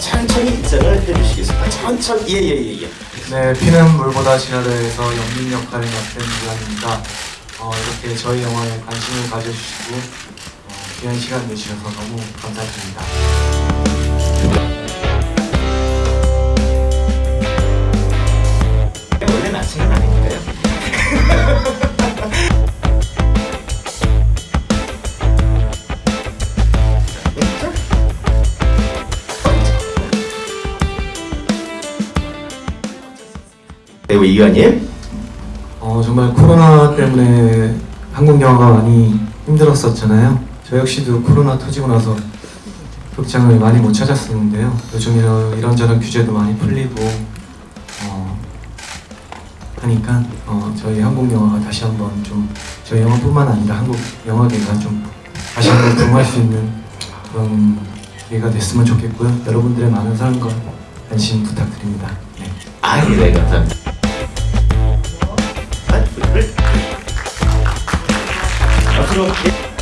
천천히 인사를 해주시겠습니다. 천천히 예예예 예, 예. 네, 피는 물보다 진하다에서 연민 역할을 맡은 유한입니다. 어, 이렇게 저희 영화에 관심을 가져주시고 어, 귀한 시간 내주셔서 너무 감사드립니다. 배우 이관님 어, 정말 코로나 때문에 한국 영화가 많이 힘들었었잖아요. 저 역시도 코로나 터지고 나서 극장을 많이 못 찾았었는데요. 요즘 이런, 이런저런 규제도 많이 풀리고 어, 하니까 어, 저희 한국 영화가 다시 한번 좀 저희 영화뿐만 아니라 한국 영화계가 좀 다시 한번 부흥할 수 있는 그런 기회가 됐으면 좋겠고요. 여러분들의 많은 사랑과 관심 부탁드립니다. 네. 아, 네, 감사합니다. 이 렇.